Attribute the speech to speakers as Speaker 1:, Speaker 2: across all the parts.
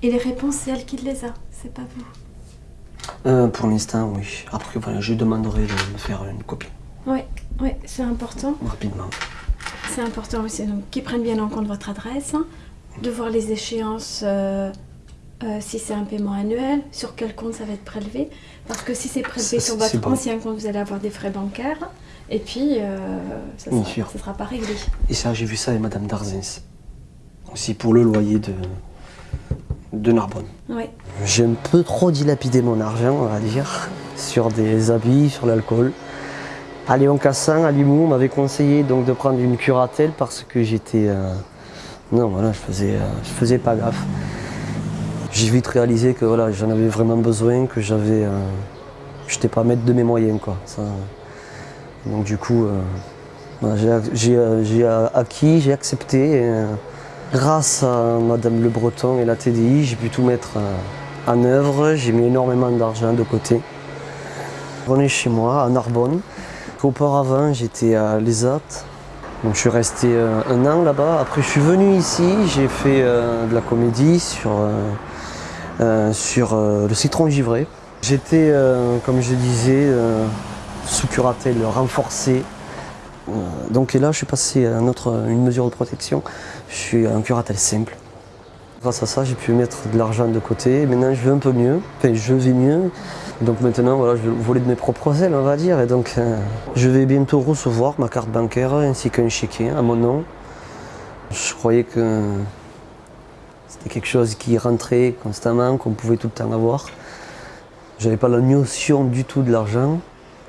Speaker 1: Et les réponses, c'est elle qui les a, c'est pas vous.
Speaker 2: Euh, pour l'instant, oui. Après, voilà, je demanderai de me faire une copie
Speaker 1: Oui, oui, c'est important.
Speaker 2: rapidement.
Speaker 1: C'est important aussi donc qu'ils prennent bien en compte votre adresse, hein, de voir les échéances, euh, euh, si c'est un paiement annuel, sur quel compte ça va être prélevé? Parce que si c'est prélevé
Speaker 2: Ça,
Speaker 1: sur votre
Speaker 2: bon.
Speaker 1: ancien compte, vous allez avoir des frais bancaires. Et puis, euh, ça
Speaker 2: Bien
Speaker 1: sera,
Speaker 2: sûr.
Speaker 1: ça sera pas réglé.
Speaker 2: Et ça, j'ai vu ça avec Madame Darzens. Aussi pour le loyer de, de Narbonne.
Speaker 1: Oui.
Speaker 2: J'ai un peu trop dilapidé mon argent, on va dire, sur des habits, sur l'alcool. À Léon Cassin, à Limoux, on m'avait conseillé donc de prendre une curatelle parce que j'étais. euh, Non, voilà, je faisais, euh, je faisais pas gaffe. J'ai vite réalisé que voilà, j'en avais vraiment besoin, que j'avais. euh, j'étais pas maître de mes moyens, quoi. Donc du coup, euh, j'ai- euh, euh, acquis, j'ai accepté. grâce à Madame Le Breton et la TDI, j'ai pu tout mettre en œuvre. J'ai mis énormément d'argent de côté. On est chez moi, à Narbonne. Auparavant, j'étais à l'ESAT. Donc, je suis resté un an là-bas. Après, je suis venu ici. J'ai fait de la comédie sur, sur euh, le citron givré. J'étais, euh, comme je disais, euh, sous curatelle renforcée. Euh, donc et là, je suis passé à une mesure de protection. Je suis en curatelle simple. Grâce à ça, j'ai pu mettre de l'argent de côté. Maintenant, je vais un peu mieux. Enfin, je vais mieux. Donc maintenant, voilà, je vais voler de mes propres ailes, on va dire. Et donc, euh, je vais bientôt recevoir ma carte bancaire ainsi qu'un chéquier à mon nom. Je croyais que c'était quelque chose qui rentrait constamment, qu'on pouvait tout le temps avoir. J'avais pas la notion du tout de l'argent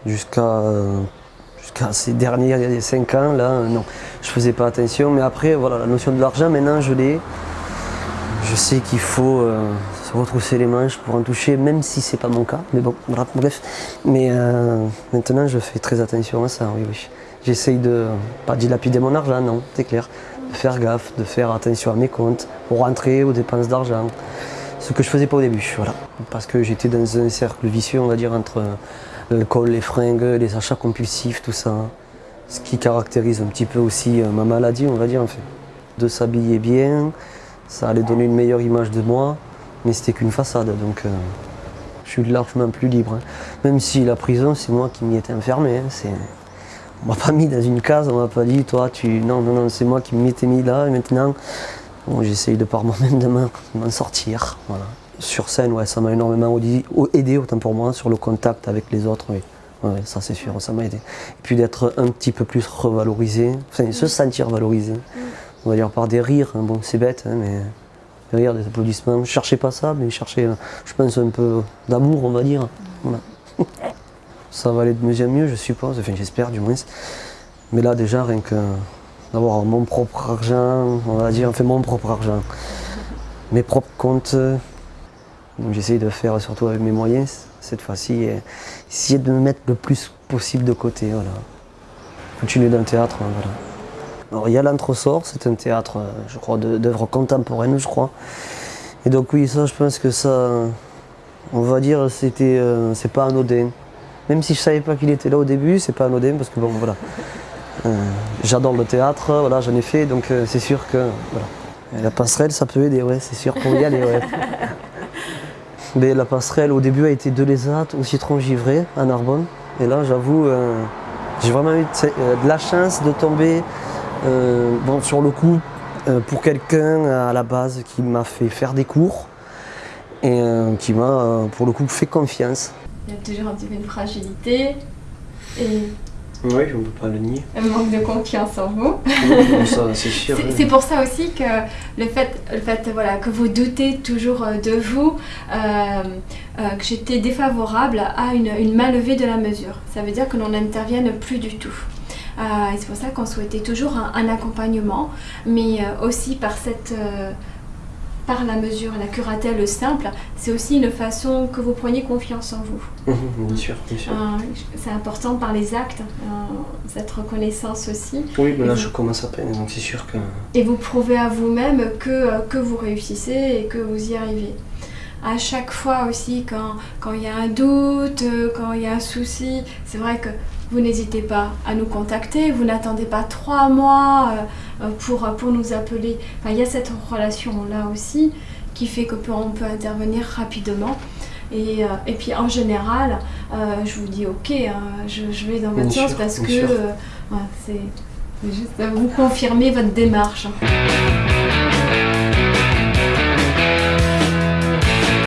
Speaker 2: jusqu'à ces derniers cinq ans là. euh, non, je faisais pas attention. Mais après, voilà, la notion de l'argent, maintenant, je l'ai. Je sais qu'il faut euh, se retrousser les manches pour en toucher, même si c'est pas mon cas. Mais bon, bref. Mais euh, maintenant, je fais très attention à ça, oui, oui. J'essaye de pas dilapider mon argent, non, c'est clair. De faire gaffe, de faire attention à mes comptes, aux rentrées, aux dépenses d'argent. Ce que je faisais pas au début, voilà. Parce que j'étais dans un cercle vicieux, on va dire, entre l'alcool, les fringues, les achats compulsifs, tout ça. Ce qui caractérise un petit peu aussi euh, ma maladie, on va dire, en fait. De s'habiller bien, ça allait donner une meilleure image de moi, mais c'était qu'une façade, donc euh, je suis largement plus libre. hein. Même si la prison, c'est moi qui m'y étais enfermé. hein, On m'a pas mis dans une case, on m'a pas dit, toi, tu. Non, non, non, c'est moi qui m'y étais mis là, et maintenant, bon, j'essaye de par moi-même de m'en sortir. Voilà. Sur scène, ouais, ça m'a énormément aidé, autant pour moi, sur le contact avec les autres, oui. Ouais, ça c'est sûr, ça m'a aidé. Et puis d'être un petit peu plus revalorisé, enfin se sentir valorisé. On va dire par des rires, hein. bon c'est bête, hein, mais des rires, des applaudissements. Je cherchais pas ça, mais je cherchais, euh, je pense, un peu d'amour, on va dire. Voilà. ça va aller de mieux en mieux, je suppose, enfin j'espère du moins. Mais là déjà, rien que d'avoir mon propre argent, on va dire, enfin mon propre argent, mes propres comptes, donc j'essaye de faire surtout avec mes moyens cette fois-ci, essayer de me mettre le plus possible de côté, voilà. Continuer dans le théâtre, hein, voilà. Alors il y a l'entresort, c'est un théâtre, euh, je crois, d'œuvres contemporaines, je crois. Et donc oui, ça, je pense que ça, on va dire, c'était, euh, c'est pas anodin. Même si je savais pas qu'il était là au début, c'est pas anodin parce que bon, voilà. Euh, J'adore le théâtre, voilà, j'en ai fait, donc euh, c'est sûr que voilà. Et la passerelle, ça peut aider, ouais, c'est sûr pour y aller, ouais. Mais la passerelle, au début, a été de l'ESAT au citron givré à Narbonne. Et là, j'avoue, euh, j'ai vraiment eu de, la chance de tomber bon, sur le coup pour quelqu'un à la base qui m'a fait faire des cours et qui m'a, pour le coup, fait confiance.
Speaker 1: Il y a toujours un petit peu de fragilité et
Speaker 2: Oui, on ne peut pas le nier.
Speaker 1: un manque de confiance en vous.
Speaker 2: ça, c'est sûr.
Speaker 1: C'est- C'est pour ça aussi que le fait, le fait voilà, que vous doutez toujours euh, de vous, euh, euh, que j'étais défavorable à une, une main levée de la mesure. Ça veut dire que l'on n'intervienne plus du tout. Euh, c'est pour ça qu'on souhaitait toujours un, un accompagnement, mais aussi par cette... par la mesure, la curatelle simple, c'est aussi une façon que vous preniez confiance en vous.
Speaker 2: Mhm, bien sûr, bien sûr.
Speaker 1: Euh, c'est important par les actes, euh, cette reconnaissance aussi.
Speaker 2: Oui, mais là,
Speaker 1: Et
Speaker 2: je commence à peine, donc c'est sûr que.
Speaker 1: et vous prouvez à vous-même que, euh, que vous réussissez et que vous y arrivez. à chaque fois aussi quand quand il y a un doute, euh, quand il y a un souci, c'est vrai que vous n'hésitez pas à nous contacter, vous n'attendez pas trois mois euh, euh, pour, pour nous appeler. Enfin, il y a cette relation-là aussi qui fait que peut- on peut intervenir rapidement. Et, euh, et puis en général, euh, je vous dis ok, hein, je, je vais dans votre sens parce que euh, ouais, c'est juste vous confirmer votre démarche.